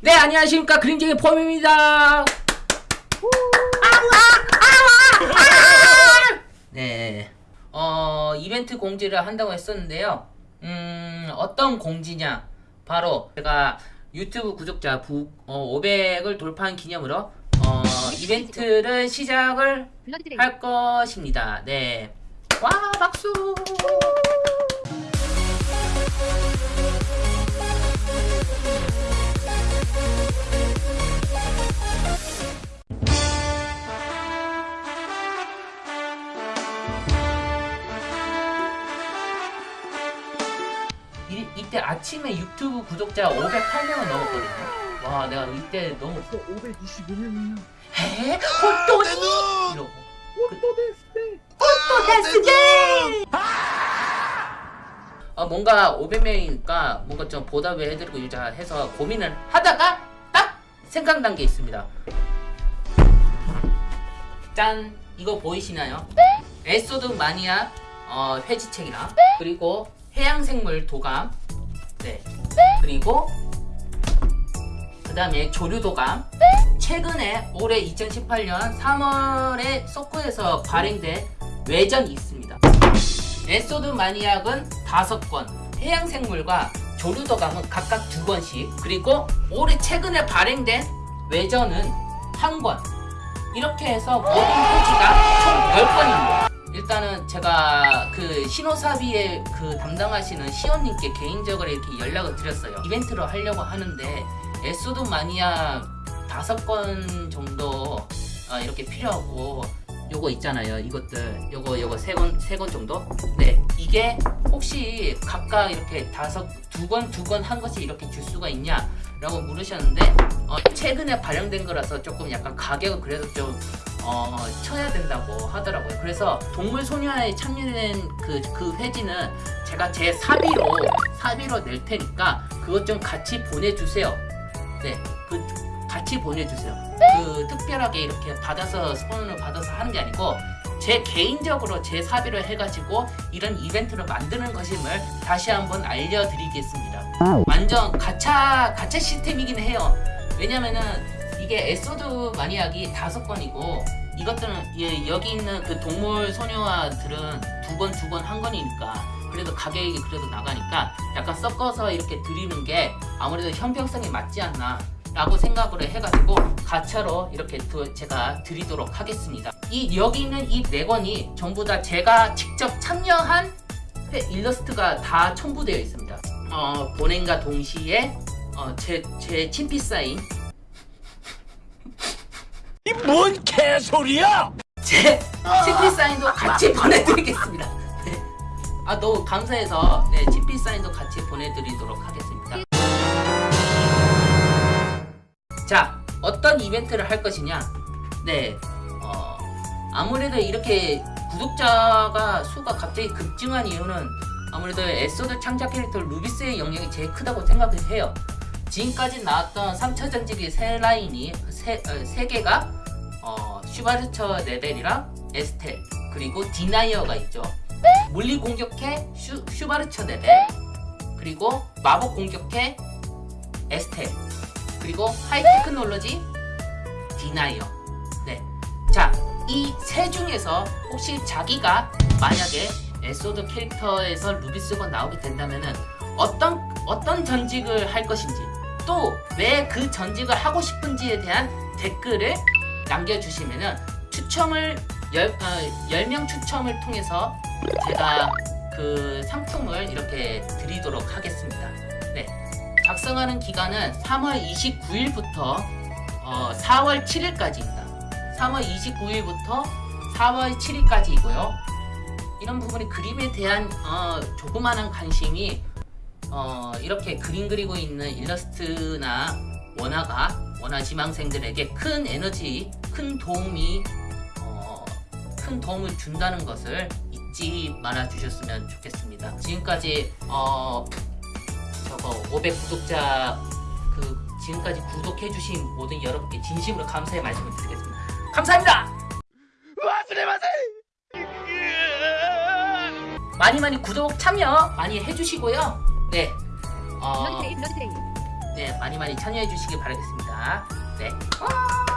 네 안녕하십니까. 그림쟁이 폼입니다. 네. 어, 이벤트 공지를 한다고 했었는데요. 음 어떤 공지냐? 바로 제가 유튜브 구독자 부, 어, 500을 돌파한 기념으로 어, 이벤트를 시작을 할 것입니다. 네와 박수 이, 이때 아침에 유튜브 구독자 508명을 넘었거든요. 와, 내가 이때 너무 525명이나 에? 헛도니? 이러고 또 됐을 헛도데스게! 아, 뭔가 500명이니까 뭔가 좀 보답을 해드리고 유자 해서 고민을 하다가 딱 생각난 게 있습니다. 짠! 이거 보이시나요? 엘소드 마니악 어, 회지책이랑 그리고 해양생물 도감 네. 그리고 그 다음에 조류도감. 최근에 올해 2018년 3월에 서코에서 발행된 외전이 있습니다. 엘소드 마니악은 5권 해양생물과 조류도감은 각각 2권씩. 그리고 올해 최근에 발행된 외전은 1권. 이렇게 해서 모든 페이지가 총 10권입니다 일단은 제가 그 신호사비에 그 담당하시는 시온님께 개인적으로 이렇게 연락을 드렸어요. 이벤트로 하려고 하는데 에소드 마니아 다섯 건 정도 어, 이렇게 필요하고. 요거 있잖아요. 이것들. 요거 요거 세권세권 정도? 네. 이게 혹시 각각 이렇게 다섯 두권두권한 것이 이렇게 줄 수가 있냐 라고 물으셨는데 어, 최근에 발행된 거라서 조금 약간 가격을 그래도 좀 어, 쳐야 된다고 하더라고요. 그래서 동물 소녀에 참여된 그, 그 회지는 제가 제 사비로, 사비로 낼 테니까 그것 좀 같이 보내주세요. 네, 그, 같이 보내주세요. 그, 특별하게 이렇게 받아서, 스폰을 받아서 하는 게 아니고, 제 개인적으로 제 사비로 해가지고 이런 이벤트를 만드는 것임을 다시 한번 알려드리겠습니다. 완전 가차, 가차 시스템이긴 해요. 왜냐면은 이게 엘소드 마니악이 다섯 권이고 이것들은 예, 여기 있는 그 동물 소녀와들은 두권두권한 권이니까 그래도 가격이 그래도 나가니까 약간 섞어서 이렇게 드리는 게 아무래도 형평성이 맞지 않나 라고 생각을 해가지고 가차로 이렇게 두, 제가 드리도록 하겠습니다. 이 여기 있는 이 네 권이 전부 다 제가 직접 참여한 일러스트가 다 첨부되어 있습니다. 어, 본행과 동시에 어, 제, 제 친피 사인 이 뭔 개소리야! 제 치피 사인도 같이 보내드리겠습니다. 네. 아 너무 감사해서 네, 치피 사인도 같이 보내드리도록 하겠습니다. 자 어떤 이벤트를 할 것이냐? 네, 어, 아무래도 이렇게 구독자가 수가 갑자기 급증한 이유는 아무래도 엘소드 창작 캐릭터 루비스의 영향이 제일 크다고 생각을 해요. 지금까지 나왔던 3차 전직의 세 라인이 세, 어, 세 개가 어, 슈바르처 레벨이랑 에스텔 그리고 디나이어가 있죠 물리 공격의 슈, 슈바르처 레벨 그리고 마법 공격의 에스텔 그리고 high technology 디나이어 네. 자, 이 세 중에서 혹시 자기가 만약에 엘소드 캐릭터에서 루비스가 나오게 된다면은 어떤 어떤 전직을 할 것인지 또 왜 그 전직을 하고 싶은지에 대한 댓글을 남겨주시면은 추첨을 열, 어, 10명 추첨을 통해서 제가 그 상품을 이렇게 드리도록 하겠습니다. 네. 작성하는 기간은 3월 29일부터 어, 4월 7일까지입니다. 3월 29일부터 4월 7일까지이고요. 이런 부분이 그림에 대한 어, 조그마한 관심이 어, 이렇게 그림 그리고 있는 일러스트나 원화가 원화 지망생들에게 큰 에너지, 큰 도움이 어, 큰 도움을 준다는 것을 잊지 말아 주셨으면 좋겠습니다. 지금까지 어, 저거 500 구독자 그 지금까지 구독해 주신 모든 여러분께 진심으로 감사의 말씀을 드리겠습니다. 감사합니다. 많이 많이 구독 참여 많이 해주시고요. 네. 어, 네 많이 많이 참여해 주시길 바라겠습니다. 네. 와!